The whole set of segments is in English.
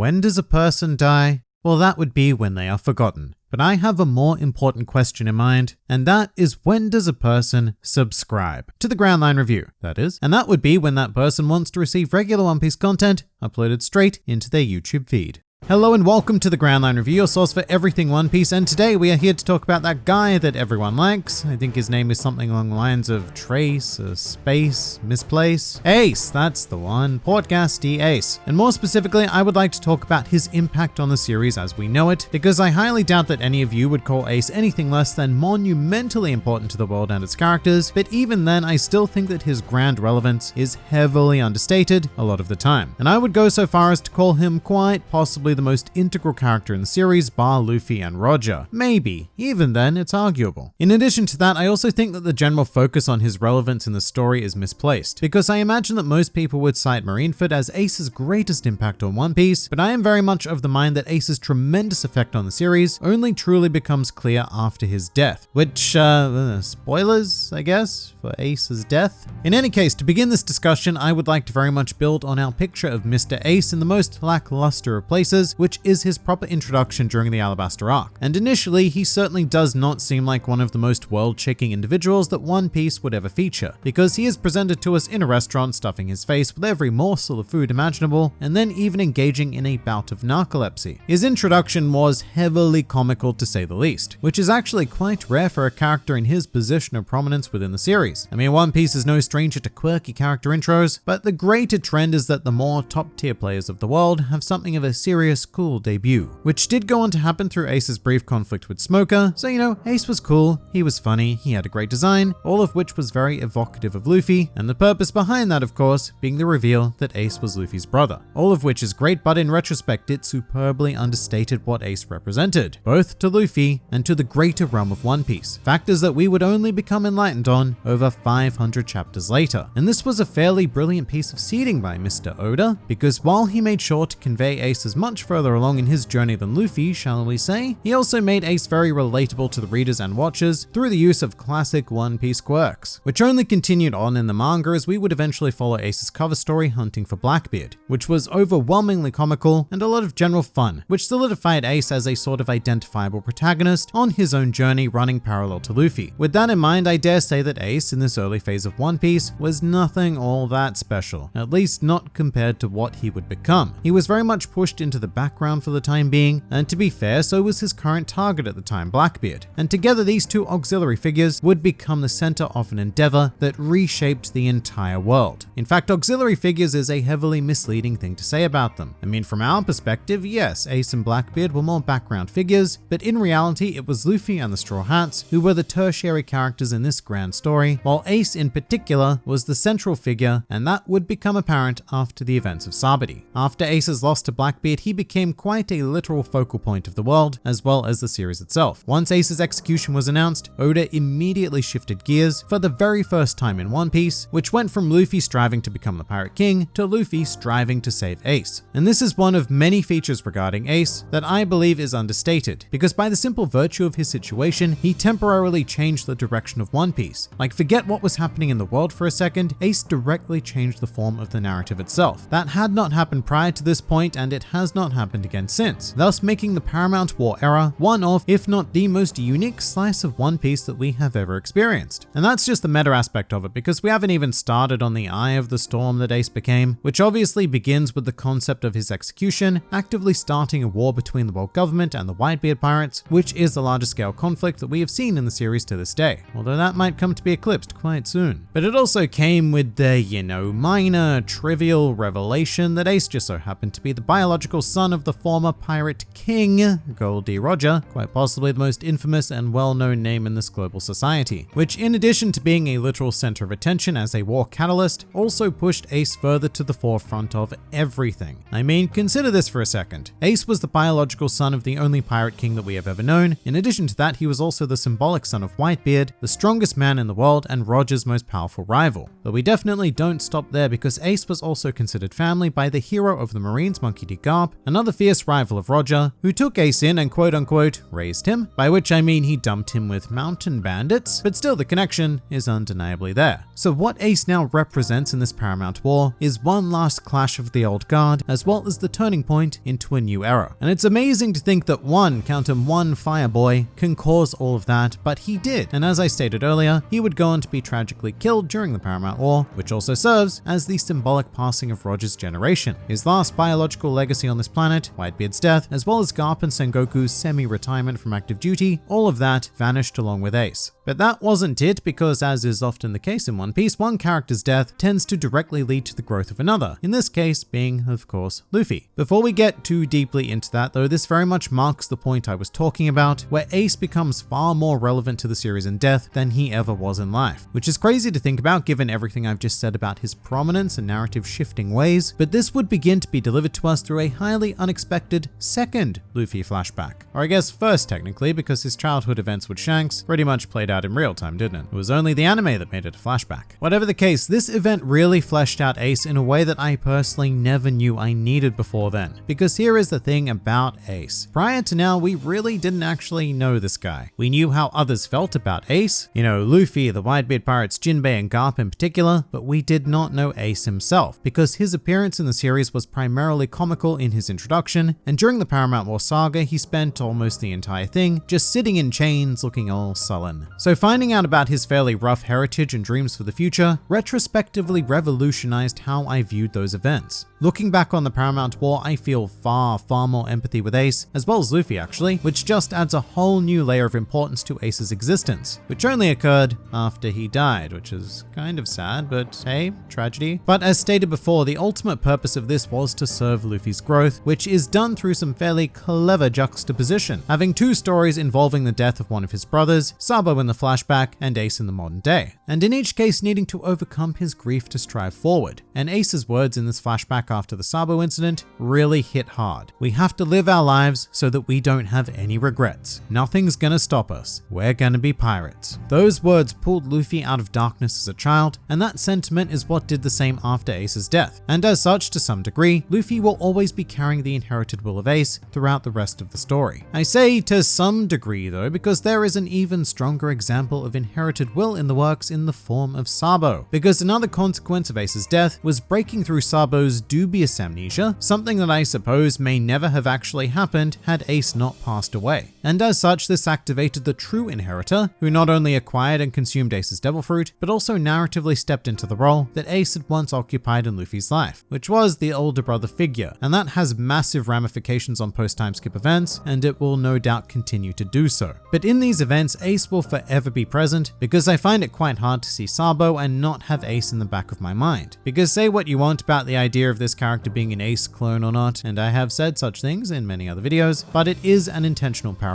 When does a person die? Well, that would be when they are forgotten. But I have a more important question in mind, and that is when does a person subscribe to the Grand Line Review, that is, and that would be when that person wants to receive regular One Piece content uploaded straight into their YouTube feed. Hello and welcome to the Grand Line Review, your source for everything One Piece, and today we are here to talk about that guy that everyone likes. I think his name is something along the lines of Trace, uh, Space, Misplace. Ace, that's the one. Portgas D Ace. And more specifically, I would like to talk about his impact on the series as we know it, because I highly doubt that any of you would call Ace anything less than monumentally important to the world and its characters, but even then, I still think that his grand relevance is heavily understated a lot of the time. And I would go so far as to call him quite possibly the most integral character in the series, bar Luffy and Roger. Maybe. Even then, it's arguable. In addition to that, I also think that the general focus on his relevance in the story is misplaced, because I imagine that most people would cite Marineford as Ace's greatest impact on One Piece, but I am very much of the mind that Ace's tremendous effect on the series only truly becomes clear after his death, which, uh, uh spoilers, I guess, for Ace's death. In any case, to begin this discussion, I would like to very much build on our picture of Mr. Ace in the most lackluster of places, which is his proper introduction during the Alabasta arc. And initially, he certainly does not seem like one of the most world-shaking individuals that One Piece would ever feature, because he is presented to us in a restaurant stuffing his face with every morsel of food imaginable, and then even engaging in a bout of narcolepsy. His introduction was heavily comical to say the least, which is actually quite rare for a character in his position of prominence within the series. I mean, One Piece is no stranger to quirky character intros, but the greater trend is that the more top tier players of the world have something of a serious cool debut, which did go on to happen through Ace's brief conflict with Smoker. So, you know, Ace was cool, he was funny, he had a great design, all of which was very evocative of Luffy, and the purpose behind that, of course, being the reveal that Ace was Luffy's brother. All of which is great, but in retrospect, it superbly understated what Ace represented, both to Luffy and to the greater realm of One Piece, factors that we would only become enlightened on over 500 chapters later. And this was a fairly brilliant piece of seeding by Mr. Oda, because while he made sure to convey Ace as much much further along in his journey than Luffy, shall we say, he also made Ace very relatable to the readers and watchers through the use of classic One Piece quirks, which only continued on in the manga as we would eventually follow Ace's cover story hunting for Blackbeard, which was overwhelmingly comical and a lot of general fun, which solidified Ace as a sort of identifiable protagonist on his own journey running parallel to Luffy. With that in mind, I dare say that Ace in this early phase of One Piece was nothing all that special, at least not compared to what he would become. He was very much pushed into the background for the time being, and to be fair, so was his current target at the time, Blackbeard. And together these two auxiliary figures would become the center of an endeavor that reshaped the entire world. In fact, auxiliary figures is a heavily misleading thing to say about them. I mean, from our perspective, yes, Ace and Blackbeard were more background figures, but in reality, it was Luffy and the Straw Hats who were the tertiary characters in this grand story, while Ace in particular was the central figure, and that would become apparent after the events of Sabaody. After Ace's loss to Blackbeard, he became quite a literal focal point of the world, as well as the series itself. Once Ace's execution was announced, Oda immediately shifted gears for the very first time in One Piece, which went from Luffy striving to become the Pirate King to Luffy striving to save Ace. And this is one of many features regarding Ace that I believe is understated, because by the simple virtue of his situation, he temporarily changed the direction of One Piece. Like forget what was happening in the world for a second, Ace directly changed the form of the narrative itself. That had not happened prior to this point, and it has not not happened again since, thus making the Paramount War era one of, if not the most unique slice of One Piece that we have ever experienced. And that's just the meta aspect of it, because we haven't even started on the eye of the storm that Ace became, which obviously begins with the concept of his execution, actively starting a war between the world government and the Whitebeard pirates, which is the largest scale conflict that we have seen in the series to this day, although that might come to be eclipsed quite soon. But it also came with the, you know, minor, trivial revelation that Ace just so happened to be the biological son of the former pirate king, Gol D. Roger, quite possibly the most infamous and well-known name in this global society, which in addition to being a literal center of attention as a war catalyst, also pushed Ace further to the forefront of everything. I mean, consider this for a second. Ace was the biological son of the only pirate king that we have ever known. In addition to that, he was also the symbolic son of Whitebeard, the strongest man in the world and Roger's most powerful rival. But we definitely don't stop there because Ace was also considered family by the hero of the Marines, Monkey D. Garp, another fierce rival of Roger, who took Ace in and quote unquote raised him, by which I mean he dumped him with mountain bandits, but still the connection is undeniably there. So what Ace now represents in this Paramount War is one last clash of the old guard, as well as the turning point into a new era. And it's amazing to think that one, count him one Fireboy, can cause all of that, but he did. And as I stated earlier, he would go on to be tragically killed during the Paramount War, which also serves as the symbolic passing of Roger's generation. His last biological legacy on this planet, Whitebeard's death, as well as Garp and Sengoku's semi-retirement from active duty, all of that vanished along with Ace. But that wasn't it because as is often the case in One Piece, one character's death tends to directly lead to the growth of another, in this case being, of course, Luffy. Before we get too deeply into that though, this very much marks the point I was talking about, where Ace becomes far more relevant to the series in death than he ever was in life, which is crazy to think about given everything I've just said about his prominence and narrative shifting ways, but this would begin to be delivered to us through a highly unexpected second Luffy flashback. Or I guess first technically, because his childhood events with Shanks pretty much played out in real time, didn't it? It was only the anime that made it a flashback. Whatever the case, this event really fleshed out Ace in a way that I personally never knew I needed before then. Because here is the thing about Ace. Prior to now, we really didn't actually know this guy. We knew how others felt about Ace, you know, Luffy, the Whitebeard Pirates, Jinbei, and Garp in particular, but we did not know Ace himself, because his appearance in the series was primarily comical in his introduction, and during the Paramount War saga, he spent almost the entire thing just sitting in chains looking all sullen. So finding out about his fairly rough heritage and dreams for the future retrospectively revolutionized how I viewed those events. Looking back on the Paramount War, I feel far, far more empathy with Ace, as well as Luffy actually, which just adds a whole new layer of importance to Ace's existence, which only occurred after he died, which is kind of sad, but hey, tragedy. But as stated before, the ultimate purpose of this was to serve Luffy's growth, which is done through some fairly clever juxtaposition, having two stories involving the death of one of his brothers, Sabo in the flashback and Ace in the modern day, and in each case needing to overcome his grief to strive forward. And Ace's words in this flashback after the Sabo incident really hit hard. We have to live our lives so that we don't have any regrets. Nothing's gonna stop us. We're gonna be pirates. Those words pulled Luffy out of darkness as a child, and that sentiment is what did the same after Ace's death. And as such, to some degree, Luffy will always be carrying the inherited will of Ace throughout the rest of the story. I say to some degree though, because there is an even stronger example of inherited will in the works in the form of Sabo. Because another consequence of Ace's death was breaking through Sabo's dubious amnesia, something that I suppose may never have actually happened had Ace not passed away. And as such, this activated the true inheritor, who not only acquired and consumed Ace's devil fruit, but also narratively stepped into the role that Ace had once occupied in Luffy's life, which was the older brother figure. And that has massive ramifications on post-time skip events, and it will no doubt continue to do so. But in these events, Ace will forever be present because I find it quite hard to see Sabo and not have Ace in the back of my mind. Because say what you want about the idea of this character being an Ace clone or not, and I have said such things in many other videos, but it is an intentional parallel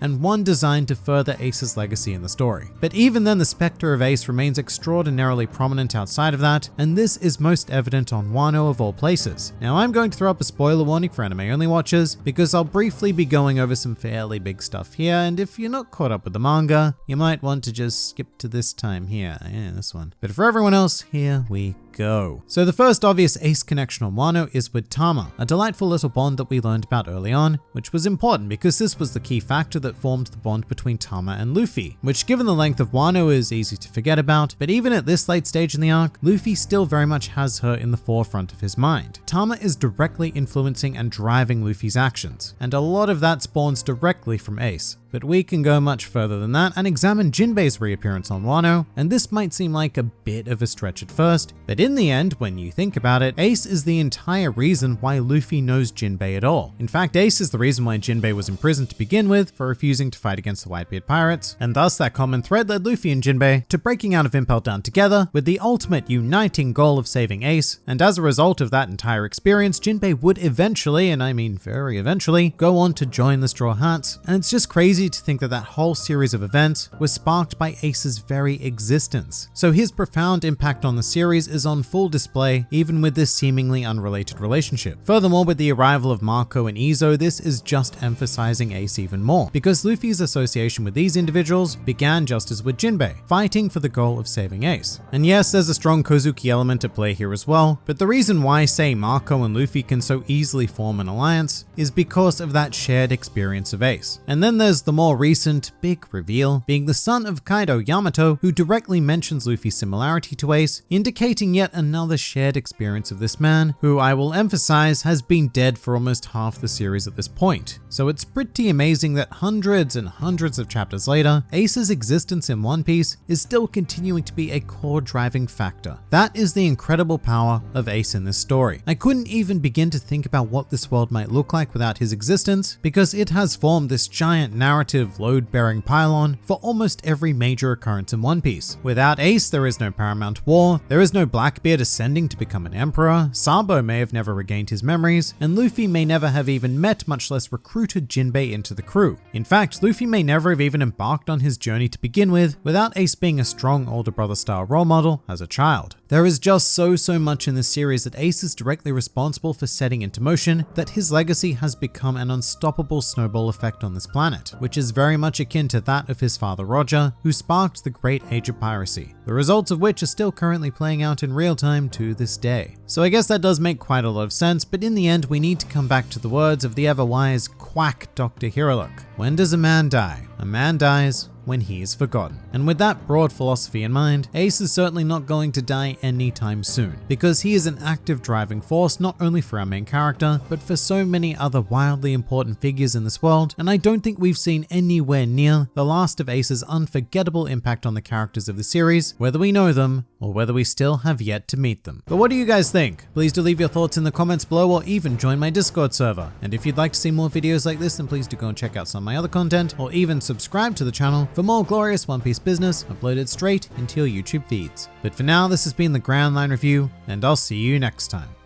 and one designed to further Ace's legacy in the story. But even then, the specter of Ace remains extraordinarily prominent outside of that, and this is most evident on Wano of all places. Now I'm going to throw up a spoiler warning for anime only watchers because I'll briefly be going over some fairly big stuff here, and if you're not caught up with the manga, you might want to just skip to this time here. Yeah, this one. But for everyone else, here we go. So the first obvious ace connection on Wano is with Tama, a delightful little bond that we learned about early on, which was important because this was the key factor that formed the bond between Tama and Luffy, which given the length of Wano is easy to forget about, but even at this late stage in the arc, Luffy still very much has her in the forefront of his mind. Tama is directly influencing and driving Luffy's actions, and a lot of that spawns directly from Ace. But we can go much further than that and examine Jinbei's reappearance on Wano, and this might seem like a bit of a stretch at first, but in the end, when you think about it, Ace is the entire reason why Luffy knows Jinbei at all. In fact, Ace is the reason why Jinbei was imprisoned to begin with for refusing to fight against the Whitebeard pirates, and thus that common thread led Luffy and Jinbei to breaking out of Impel Down together with the ultimate uniting goal of saving Ace, and as a result of that entire experience, Jinbei would eventually, and I mean very eventually, go on to join the Straw Hats, and it's just crazy to think that that whole series of events was sparked by Ace's very existence. So his profound impact on the series is on full display even with this seemingly unrelated relationship. Furthermore, with the arrival of Marco and Izo, this is just emphasizing Ace even more, because Luffy's association with these individuals began just as with Jinbei, fighting for the goal of saving Ace. And yes, there's a strong Kozuki element at play here as well, but the reason why, say, Marco and Luffy can so easily form an alliance is because of that shared experience of Ace. And then there's the more recent, big reveal, being the son of Kaido Yamato, who directly mentions Luffy's similarity to Ace, indicating yet another shared experience of this man, who I will emphasize has been dead for almost half the series at this point. So it's pretty amazing that hundreds and hundreds of chapters later, Ace's existence in One Piece is still continuing to be a core driving factor. That is the incredible power of Ace in this story. I couldn't even begin to think about what this world might look like without his existence, because it has formed this giant narrative load-bearing pylon for almost every major occurrence in One Piece. Without Ace, there is no Paramount War, there is no Blackbeard ascending to become an emperor, Sabo may have never regained his memories, and Luffy may never have even met, much less recruited Jinbei into the crew. In fact, Luffy may never have even embarked on his journey to begin with, without Ace being a strong older brother style role model as a child. There is just so, so much in this series that Ace is directly responsible for setting into motion that his legacy has become an unstoppable snowball effect on this planet, which is very much akin to that of his father Roger, who sparked the Great Age of Piracy, the results of which are still currently playing out in real time to this day. So I guess that does make quite a lot of sense, but in the end we need to come back to the words of the ever-wise quack Dr. Hiriluk. When does a man die? A man dies when he is forgotten. And with that broad philosophy in mind, Ace is certainly not going to die anytime soon, because he is an active driving force not only for our main character, but for so many other wildly important figures in this world, and I don't think we've seen anywhere near the last of Ace's unforgettable impact on the characters of the series, whether we know them or whether we still have yet to meet them. But what do you guys think? Please do leave your thoughts in the comments below or even join my Discord server. And if you'd like to see more videos like this, then please do go and check out some of my other content or even subscribe to the channel for more glorious One Piece business uploaded straight into your YouTube feeds. But for now, this has been the Grand Line Review, and I'll see you next time.